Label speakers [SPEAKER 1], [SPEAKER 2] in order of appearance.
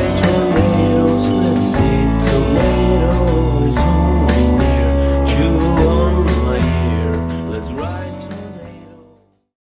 [SPEAKER 1] I told